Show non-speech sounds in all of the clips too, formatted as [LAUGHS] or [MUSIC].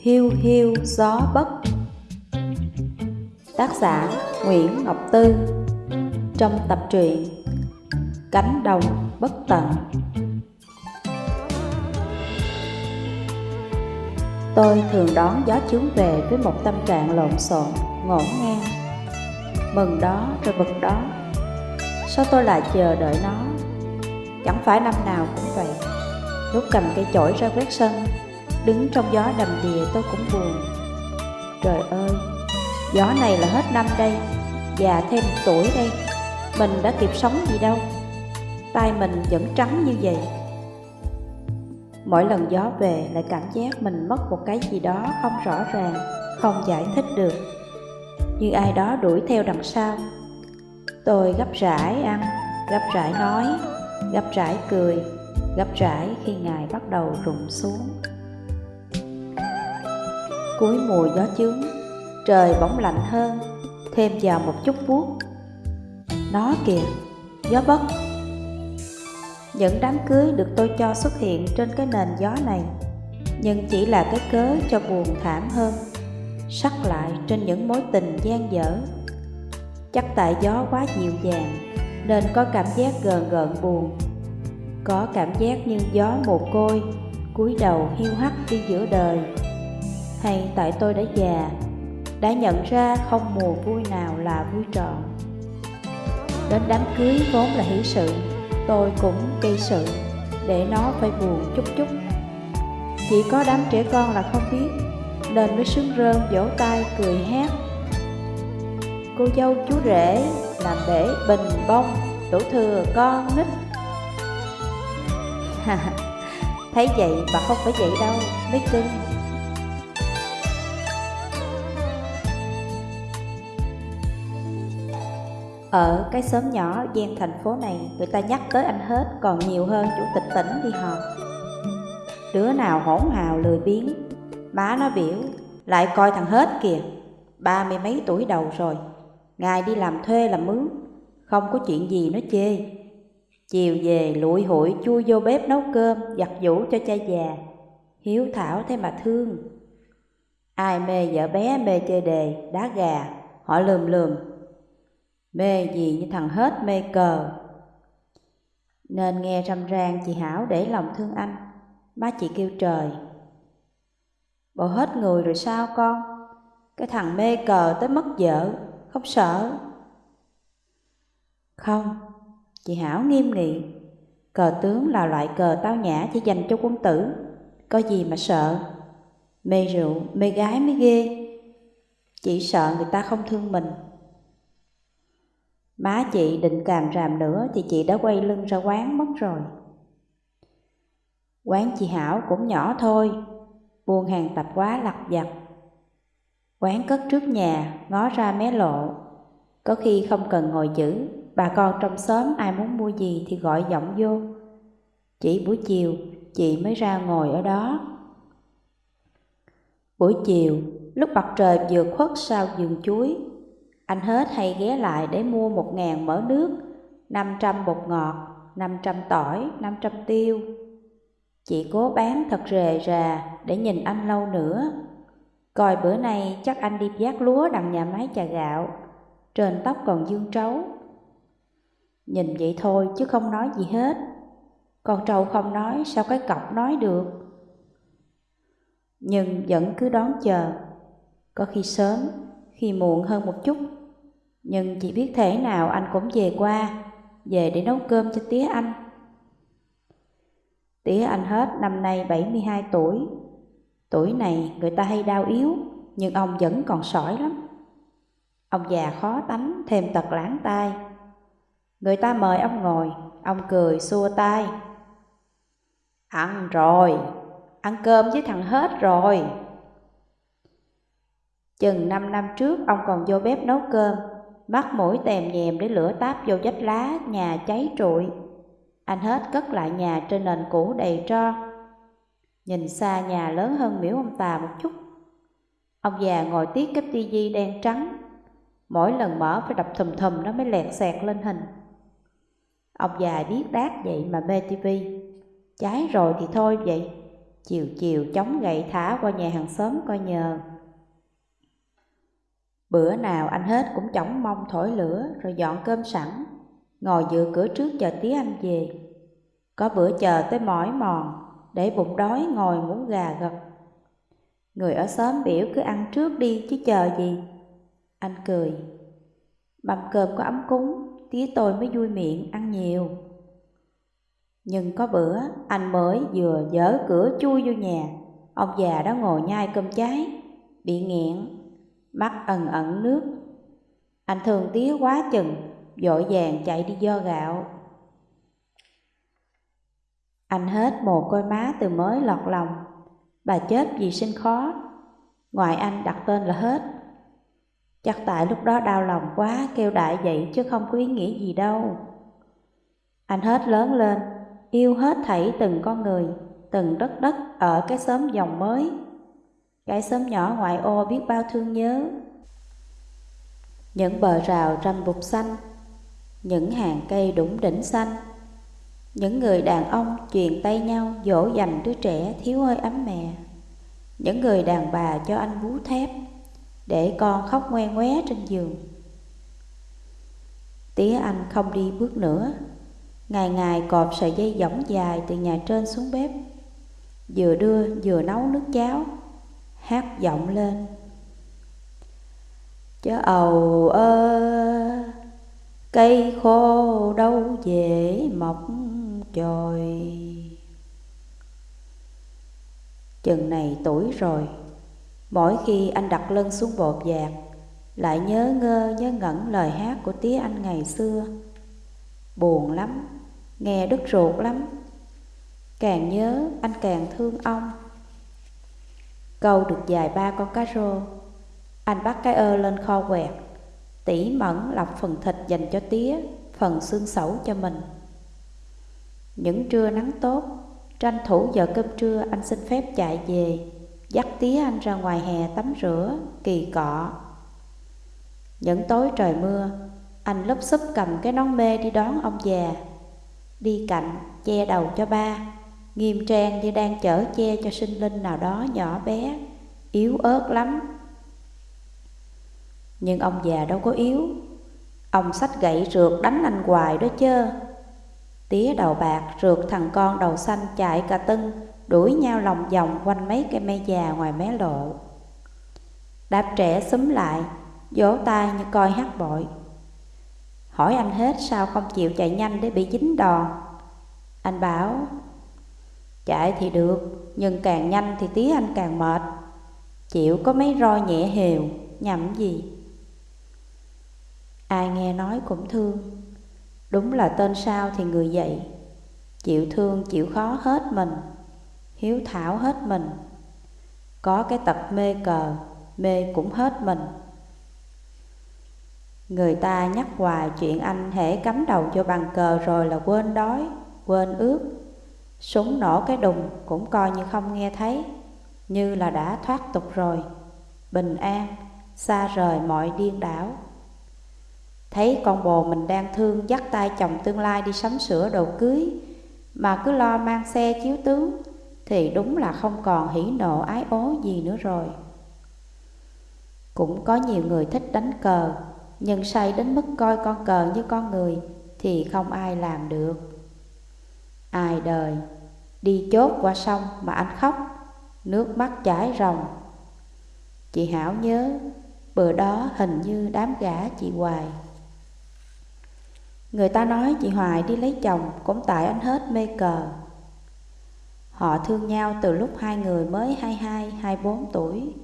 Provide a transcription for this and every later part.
Hiu hiu gió bất Tác giả Nguyễn Ngọc Tư. Trong tập truyện Cánh đồng bất tận. Tôi thường đón gió chướng về với một tâm trạng lộn xộn, ngổn ngang. Mừng đó rồi bực đó. Sao tôi lại chờ đợi nó? Chẳng phải năm nào cũng vậy. Lúc cầm cây chổi ra quét sân Đứng trong gió đầm đìa tôi cũng buồn. Trời ơi Gió này là hết năm đây Già thêm một tuổi đây Mình đã kịp sống gì đâu. Tay mình vẫn trắng như vậy. Mỗi lần gió về lại cảm giác mình mất một cái gì đó không rõ ràng Không giải thích được. Như ai đó đuổi theo đằng sau. Tôi gấp rãi ăn, gấp rãi nói, gấp rãi cười, gấp rãi khi ngài bắt đầu rụng xuống. Cuối mùa gió chướng, trời bỗng lạnh hơn, thêm vào một chút buốt. Nó kìa, gió bất. Những đám cưới được tôi cho xuất hiện trên cái nền gió này, nhưng chỉ là cái cớ cho buồn thảm hơn, sắc lại trên những mối tình gian dở Chắc tại gió quá dịu dàng Nên có cảm giác gờn gợn buồn có cảm giác như gió mồ côi, cúi đầu hiu hắt đi giữa đời. Hay tại tôi đã già, Đã nhận ra không mùa vui nào là vui trọn. Đến đám cưới vốn là hỷ sự, Tôi cũng gây sự, Để nó phải buồn chút chút. Chỉ có đám trẻ con là không biết, Nên mới sướng rơn vỗ tay cười hát. Cô dâu chú rể, làm bể bình bông đủ thừa con nít. [LAUGHS] thấy vậy bà không phải vậy đâu mấy cưng ở cái xóm nhỏ gian thành phố này người ta nhắc tới anh hết còn nhiều hơn chủ tịch tỉnh đi họp đứa nào hỗn hào lười biếng má nó biểu lại coi thằng hết kìa ba mươi mấy tuổi đầu rồi Ngài đi làm thuê làm mướn, không có chuyện gì nó chê. Chiều về lụi hủi chui vô bếp nấu cơm, giặt giũ cho cha già. Hiếu thảo thế mà thương. Ai mê vợ bé mê chơi đề, đá gà, họ lườm lườm. Mê gì như thằng hết mê cờ. Nên nghe râm ran chị Hảo để lòng thương anh. Má chị kêu trời. Bộ hết người rồi sao con? Cái thằng mê cờ tới mất vợ không sợ. Không, chị Hảo nghiêm nghị, cờ tướng là loại cờ tao nhã chỉ dành cho quân tử, có gì mà sợ. Mê rượu, mê gái mới ghê, chỉ sợ người ta không thương mình. Má chị định càm ràm nữa thì chị đã quay lưng ra quán mất rồi. Quán chị Hảo cũng nhỏ thôi, buôn hàng tập quá lặt vặt Quán cất trước nhà, ngó ra mé lộ. Có khi không cần ngồi chữ, bà con trong xóm ai muốn mua gì thì gọi giọng vô. Chỉ buổi chiều, chị mới ra ngồi ở đó. Buổi chiều, lúc mặt trời vừa khuất sau vườn chuối, anh hết hay ghé lại để mua một ngàn mỡ nước, năm trăm bột ngọt, năm trăm tỏi, năm trăm tiêu. Chị cố bán thật rề rà để nhìn anh lâu nữa. Coi bữa nay chắc anh đi vác lúa đằng nhà máy trà gạo, trên tóc còn dương trấu. Nhìn vậy thôi chứ không nói gì hết. Con trâu không nói sao cái cọc nói được. Nhưng vẫn cứ đón chờ, có khi sớm, khi muộn hơn một chút. Nhưng chỉ biết thế nào anh cũng về qua, về để nấu cơm cho tía anh. Tía anh hết năm nay 72 tuổi, Tuổi này người ta hay đau yếu, nhưng ông vẫn còn sỏi lắm. Ông già khó tánh, thêm tật lãng tai. Người ta mời ông ngồi, ông cười xua tay. Ăn rồi, ăn cơm với thằng hết rồi. Chừng năm năm trước ông còn vô bếp nấu cơm, mắt mũi tèm nhèm để lửa táp vô vách lá, nhà cháy trụi. Anh hết cất lại nhà trên nền cũ đầy tro, Nhìn xa nhà lớn hơn miễu ông tà một chút Ông già ngồi tiếc cái tivi đen trắng Mỗi lần mở phải đập thùm thùm nó mới lẹt xẹt lên hình Ông già biết đát vậy mà mê tivi Trái rồi thì thôi vậy. Chiều chiều chống gậy thả qua nhà hàng xóm coi nhờ. Bữa nào anh hết cũng chống mông thổi lửa rồi dọn cơm sẵn. Ngồi dựa cửa trước chờ tí anh về. Có bữa chờ tới mỏi mòn, Để bụng đói ngồi ngủ gà gật. Người ở xóm biểu cứ ăn trước đi chứ chờ gì. Anh cười. Mâm cơm có ấm cúng. Tía tôi mới vui miệng, ăn nhiều. Nhưng có bữa, anh mới vừa dở cửa chui vô nhà. Ông già đó ngồi nhai cơm cháy, Bị nghẹn, Mắt ẩn ẩn nước. Anh thường tía quá chừng, Vội vàng chạy đi do gạo. Anh hết mồ côi má từ mới lọt lòng. Bà chết vì sinh khó. Ngoài anh đặt tên là hết. Chắc tại lúc đó đau lòng quá, kêu đại vậy chứ không có ý nghĩa gì đâu. Anh hết lớn lên, Yêu hết thảy từng con người, Từng đất đất ở cái xóm dòng mới. Cái xóm nhỏ ngoại ô biết bao thương nhớ. Những bờ rào râm bụt xanh, Những hàng cây đủng đỉnh xanh. Những người đàn ông truyền tay nhau dỗ dành đứa trẻ thiếu hơi ấm mẹ những người đàn bà cho anh bú thép để con khóc ngoe ngoé trên giường. Tía anh không đi bước nữa, ngày ngày cột sợi dây dỏng dài từ nhà trên xuống bếp, vừa đưa vừa nấu nước cháo, hát giọng lên. Chớ ầu ơ, cây khô đâu dễ mọc chồi. Chừng này tuổi rồi Mỗi khi anh đặt lưng xuống bột dạt Lại nhớ ngơ nhớ ngẩn lời hát của tía anh ngày xưa. Buồn lắm, nghe đứt ruột lắm. Càng nhớ anh càng thương ông. Câu được dài ba con cá rô Anh bắt cái ơ lên kho quẹt Tỉ mẫn lọc phần thịt dành cho tía Phần xương sẩu cho mình. Những trưa nắng tốt Tranh thủ giờ cơm trưa anh xin phép chạy về. Dắt tí anh ra ngoài hè tắm rửa, kỳ cọ. Những tối trời mưa Anh lấp xúp cầm cái nón mê đi đón ông già. Đi cạnh, che đầu cho ba Nghiêm trang như đang chở che cho sinh linh nào đó nhỏ bé Yếu ớt lắm. Nhưng ông già đâu có yếu. Ông sách gậy rượt đánh anh hoài đó chơ. Tía đầu bạc rượt thằng con đầu xanh chạy cả tưng Đuổi nhau lòng vòng quanh mấy cây me già ngoài mé lộ. Đạp trẻ xúm lại, Vỗ tay như coi hát bội. Hỏi anh hết sao không chịu chạy nhanh để bị dính đòn. Anh bảo, Chạy thì được, Nhưng càng nhanh thì tí anh càng mệt. Chịu có mấy roi nhẹ hều, Nhầm gì? Ai nghe nói cũng thương. Đúng là tên sao thì người vậy Chịu thương chịu khó hết mình. Hiếu thảo hết mình Có cái tật mê cờ Mê cũng hết mình Người ta nhắc hoài chuyện anh hễ cắm đầu vô bàn cờ rồi là quên đói, quên ướt, Súng nổ cái đùng cũng coi như không nghe thấy, như là đã thoát tục rồi. Bình an, xa rời mọi điên đảo. Thấy con bồ mình đang thương dắt tay chồng tương lai đi sắm sửa đồ cưới Mà cứ lo mang xe chiếu tướng thì đúng là không còn hỉ nộ, ái ố gì nữa rồi. Cũng có nhiều người thích đánh cờ, Nhưng say đến mức coi con cờ như con người Thì không ai làm được. Ai đời, Đi chốt qua sông mà anh khóc, Nước mắt chảy ròng. Chị Hảo nhớ, Bữa đó hình như đám gã chị Hoài. Người ta nói chị Hoài đi lấy chồng cũng tại anh hết mê cờ. Họ thương nhau từ lúc hai người mới 22, 24 tuổi.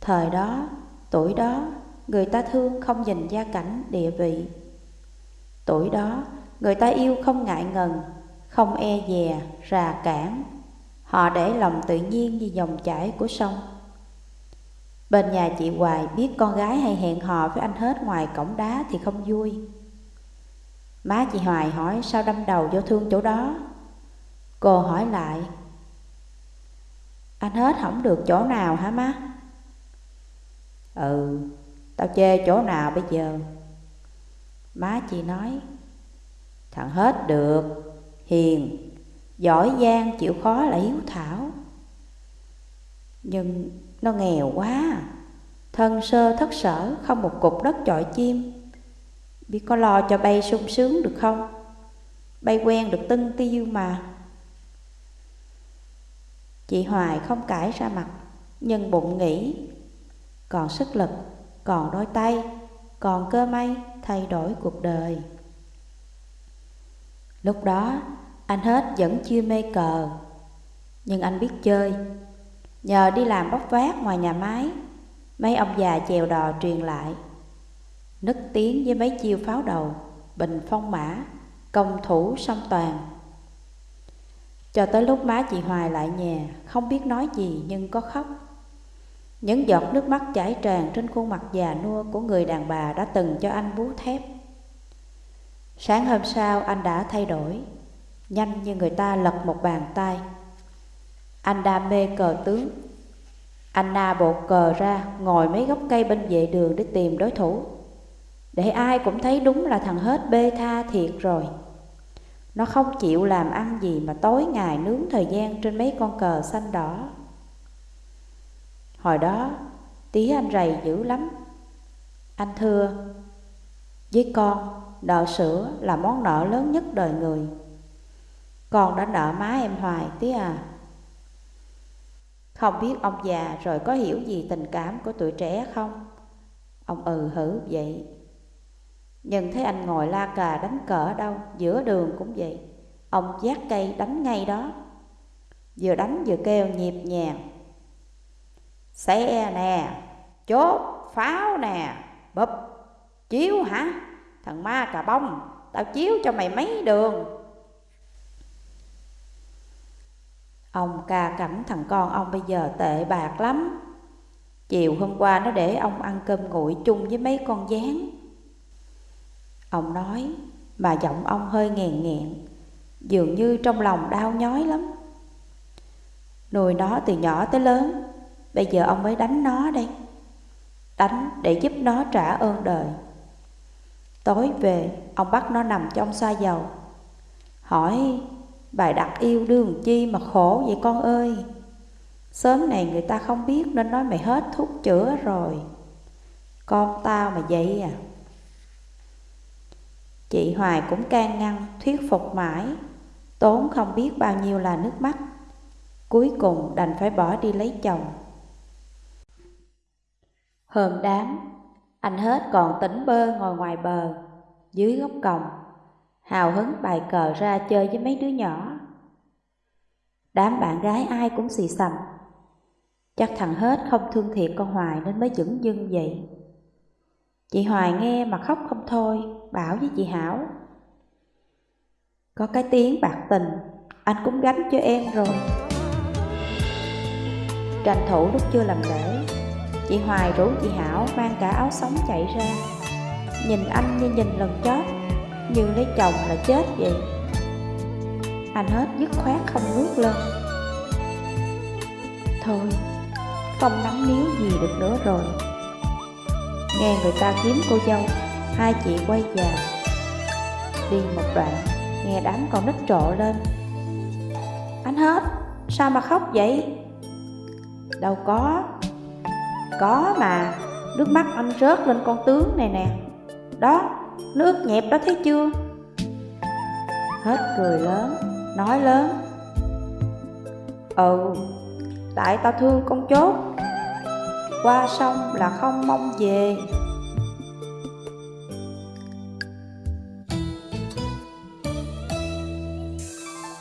Thời đó, tuổi đó, người ta thương không nhìn gia cảnh, địa vị. Tuổi đó, người ta yêu không ngại ngần, không e dè, rà cản. Họ để lòng tự nhiên như dòng chảy của sông. Bên nhà chị Hoài biết con gái hay hẹn hò với anh hết ngoài cổng đá thì không vui. Má chị Hoài hỏi sao đâm đầu vô thương chỗ đó Cô hỏi lại. Anh hết không được chỗ nào hả má? Ừ Tao chê chỗ nào bây giờ? Má chị nói, Thằng hết được, Hiền, Giỏi giang, chịu khó là hiếu thảo. Nhưng nó nghèo quá, Thân sơ thất sở, Không một cục đất chọi chim. Biết có lo cho bay sung sướng được không? Bay quen được tưng tiêu mà. Chị Hoài không cãi ra mặt, Nhưng bụng nghĩ, Còn sức lực, Còn đôi tay, Còn cơ may thay đổi cuộc đời. Lúc đó, anh hết vẫn chưa mê cờ, Nhưng anh biết chơi. Nhờ đi làm bóc vác ngoài nhà máy, Mấy ông già chèo đò truyền lại. Nức tiếng với mấy chiêu pháo đầu, Bình phong mã, Công thủ song toàn. Cho tới lúc má chị Hoài lại nhà, Không biết nói gì nhưng có khóc. Những giọt nước mắt chảy tràn Trên khuôn mặt già nua của người đàn bà Đã từng cho anh bú thép. Sáng hôm sau, anh đã thay đổi, Nhanh như người ta lật một bàn tay. Anh đam mê cờ tướng. Anh na bộ cờ ra, Ngồi mấy gốc cây bên vệ đường để tìm đối thủ. Để ai cũng thấy đúng là thằng hết bê tha thiệt rồi. Nó không chịu làm ăn gì mà tối ngày nướng thời gian trên mấy con cờ xanh đỏ. Hồi đó, tí anh rầy dữ lắm. Anh thưa, Với con nợ sữa là món nợ lớn nhất đời người. Con đã nợ má em hoài tí à. Không biết ông già rồi có hiểu gì tình cảm của tuổi trẻ không? Ông ừ hử vậy. Nhưng thấy anh ngồi la cà đánh cờ ở đâu, Giữa đường cũng vậy. Ông giác cây đánh ngay đó. Vừa đánh vừa kêu nhịp nhàng. Xe nè, Chốt, Pháo nè, Bụp, Chiếu hả? Thằng ma cà bông, Tao chiếu cho mày mấy đường. Ông ca cảnh thằng con ông bây giờ tệ bạc lắm. Chiều hôm qua nó để ông ăn cơm nguội chung với mấy con gián. Ông nói, mà giọng ông hơi nghèn nghẹn, Dường như trong lòng đau nhói lắm. Nuôi nó từ nhỏ tới lớn, Bây giờ ông mới đánh nó đây. Đánh để giúp nó trả ơn đời. Tối về, ông bắt nó nằm trong xoa dầu. Hỏi, Bài đặt yêu đương chi mà khổ vậy con ơi? Sớm này người ta không biết nên nói mày hết thuốc chữa rồi. Con tao mà vậy à? Chị Hoài cũng can ngăn, thuyết phục mãi Tốn không biết bao nhiêu là nước mắt Cuối cùng đành phải bỏ đi lấy chồng Hôm đám, Anh hết còn tỉnh bơ ngồi ngoài bờ, Dưới gốc còng hào hứng bài cờ ra chơi với mấy đứa nhỏ. Đám bạn gái ai cũng xì xầm. Chắc thằng hết không thương thiệt con Hoài nên mới dững dưng vậy. Chị Hoài nghe mà khóc không thôi, bảo với chị Hảo. Có cái tiếng bạc tình, anh cũng gánh cho em rồi. Tranh thủ lúc chưa làm lễ, chị Hoài rủ chị Hảo mang cả áo sống chạy ra. Nhìn anh như nhìn lần chót như lấy chồng là chết vậy Anh hết dứt khoát không ngước lên Thôi Không nắm níu gì được nữa rồi Nghe người ta kiếm cô dâu. Hai chị quay vào Đi một đoạn, Nghe đám con nít trộ lên. Anh hết, Sao mà khóc vậy? Đâu có. Có mà, Nước mắt anh rớt lên con tướng này nè. Đó, Nước nhẹp đó thấy chưa? Hết cười lớn, Nói lớn. Ừ Tại tao thương con chốt. Qua sông là không mong về.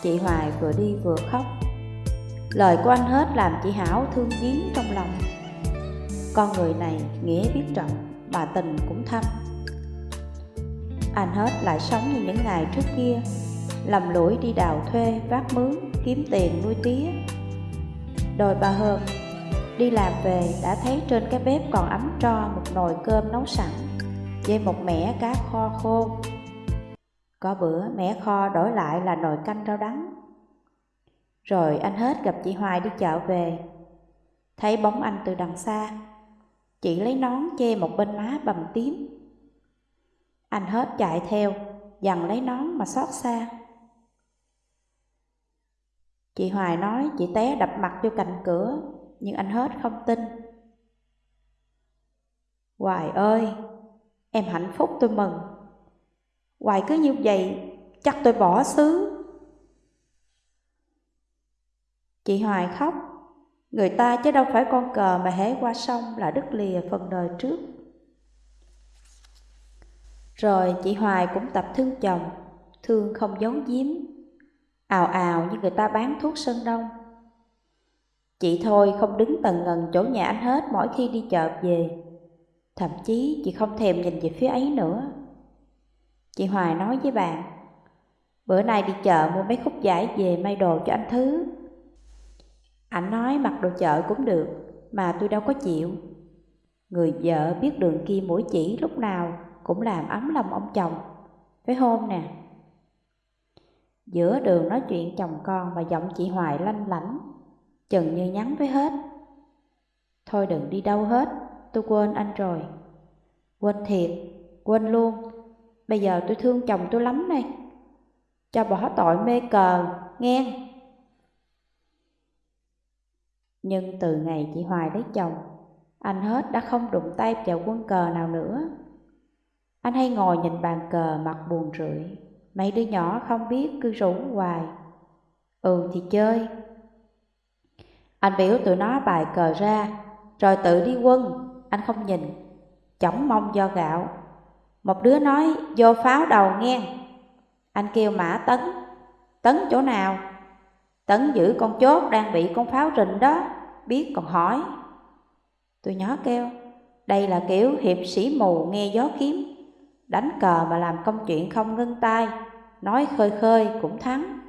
Chị Hoài vừa đi vừa khóc. Lời của anh hết làm chị Hảo thương giếng trong lòng. Con người này nghĩa biết trọng Mà tình cũng thâm. Anh hết lại sống như những ngày trước kia Lầm lũi đi đào thuê, vác mướn, kiếm tiền nuôi tía. Đôi ba hơn Đi làm về đã thấy trên cái bếp còn ấm tro một nồi cơm nấu sẵn Với một mẻ cá kho khô. Có bữa mẻ kho đổi lại là nồi canh rau đắng. Rồi anh hết gặp chị Hoài đi chợ về. Thấy bóng anh từ đằng xa Chị lấy nón che một bên má bầm tím. Anh hết chạy theo, dằn lấy nón mà xót xa. Chị Hoài nói chị té đập mặt vô cạnh cửa, nhưng anh hết không tin. Hoài ơi, em hạnh phúc tôi mừng. Hoài cứ như vậy, chắc tôi bỏ xứ. Chị Hoài khóc, người ta chứ đâu phải con cờ mà hé qua sông là đứt lìa phần đời trước. Rồi chị Hoài cũng tập thương chồng, thương không giấu giếm, ào ào như người ta bán thuốc sơn đông. Chị thôi không đứng tầng ngần chỗ nhà anh hết mỗi khi đi chợ về. Thậm chí chị không thèm nhìn về phía ấy nữa. Chị Hoài nói với bạn, bữa nay đi chợ mua mấy khúc vải về may đồ cho anh Thứ. Anh nói mặc đồ chợ cũng được, mà tôi đâu có chịu. Người vợ biết đường kia mũi chỉ lúc nào cũng làm ấm lòng ông chồng. Phải hôm nè. Giữa đường nói chuyện chồng con mà giọng chị Hoài lanh lảnh, chừng như nhắn với hết. Thôi đừng đi đâu hết, tôi quên anh rồi. Quên thiệt, quên luôn. Bây giờ tôi thương chồng tôi lắm này. Cho bỏ tội mê cờ, nghe. Nhưng từ ngày chị Hoài lấy chồng, anh hết đã không đụng tay vào quân cờ nào nữa. Anh hay ngồi nhìn bàn cờ mặt buồn rượi, mấy đứa nhỏ không biết cứ rủ hoài. Ừ thì chơi. Anh biểu tụi nó bài cờ ra, rồi tự đi quân, anh không nhìn, chỏng mong do gạo. Một đứa nói vô pháo đầu nghe. Anh kêu mã tấn, tấn chỗ nào? Tấn giữ con chốt đang bị con pháo rình đó, biết còn hỏi. Tụi nhỏ kêu, đây là kiểu hiệp sĩ mù nghe gió kiếm đánh cờ mà làm công chuyện không ngưng tay, nói khơi khơi cũng thắng.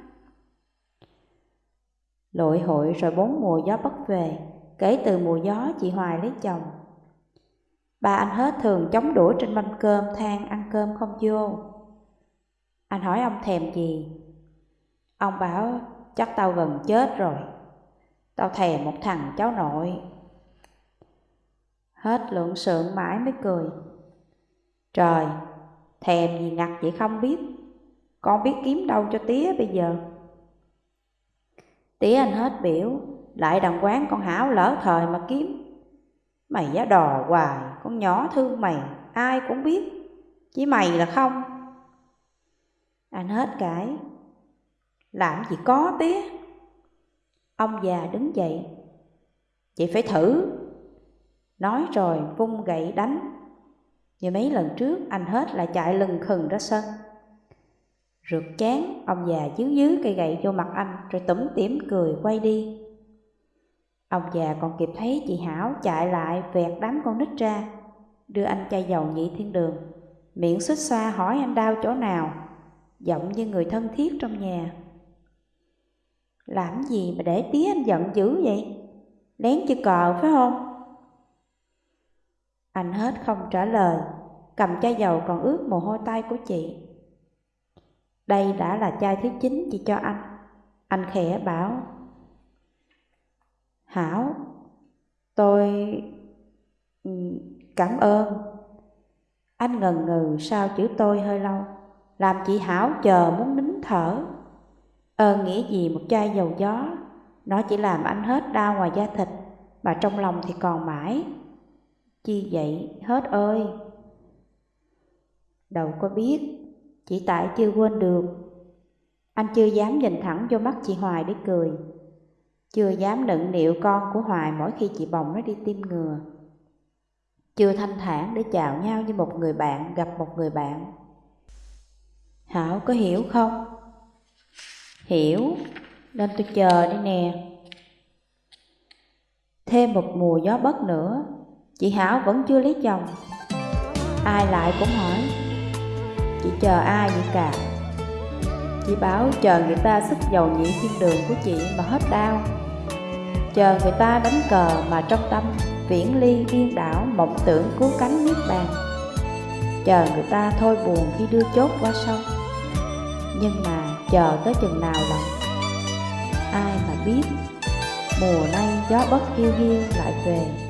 Lội hội rồi bốn mùa gió bất về, kể từ mùa gió chị Hoài lấy chồng. Ba anh hết thường chống đũa trên mâm cơm than ăn cơm không vô. Anh hỏi ông thèm gì? Ông bảo chắc tao gần chết rồi. Tao thèm một thằng cháu nội. Hết lượng sượng mãi mới cười. Trời, thèm gì ngặt vậy không biết, con biết kiếm đâu cho tía bây giờ tí anh hết biểu, lại đằng quán con Hảo lỡ thời mà kiếm. Mày giá đò hoài, con nhỏ thương mày, ai cũng biết, chỉ mày là không. Anh hết cãi, làm gì có tía. Ông già đứng dậy, chị phải thử. Nói rồi vung gậy đánh như mấy lần trước anh hết lại chạy lừng khừng ra sân Rượt chán, ông già chiếu dưới cây gậy vô mặt anh Rồi tủm tỉm cười quay đi. Ông già còn kịp thấy chị Hảo chạy lại vẹt đám con nít ra Đưa anh chai dầu nhị thiên đường. Miệng xích xoa hỏi anh đau chỗ nào Giọng như người thân thiết trong nhà. Làm gì mà để tía anh giận dữ vậy? Lén chữ cờ phải không? Anh hết không trả lời, cầm chai dầu còn ướt mồ hôi tay của chị. Đây đã là chai thứ chín chị cho anh. Anh khẽ bảo. Hảo, tôi... Ừ, cảm ơn. Anh ngần ngừ sao chữ tôi hơi lâu, làm chị Hảo chờ muốn nín thở. Ờ, ơn nghĩa gì một chai dầu gió, nó chỉ làm anh hết đau ngoài da thịt, mà trong lòng thì còn mãi. Chi vậy hết ơi Đâu có biết chỉ tại chưa quên được. Anh chưa dám nhìn thẳng vô mắt chị Hoài để cười. Chưa dám nựng nịu con của Hoài mỗi khi chị bồng nó đi tiêm ngừa. Chưa thanh thản để chào nhau như một người bạn gặp một người bạn. Hảo có hiểu không? Hiểu, nên tôi chờ đây nè. Thêm một mùa gió bất nữa Chị Hảo vẫn chưa lấy chồng. Ai lại cũng hỏi. Chị chờ ai vậy cả. Chị bảo chờ người ta sức dầu nhĩ thiên đường của chị mà hết đau. Chờ người ta đánh cờ mà trong tâm Viễn ly điên đảo mộng tưởng cứu cánh niết bàn. Chờ người ta thôi buồn khi đưa chốt qua sông. Nhưng mà chờ tới chừng nào lòng Ai mà biết. Mùa nay gió bất hiu hiu lại về.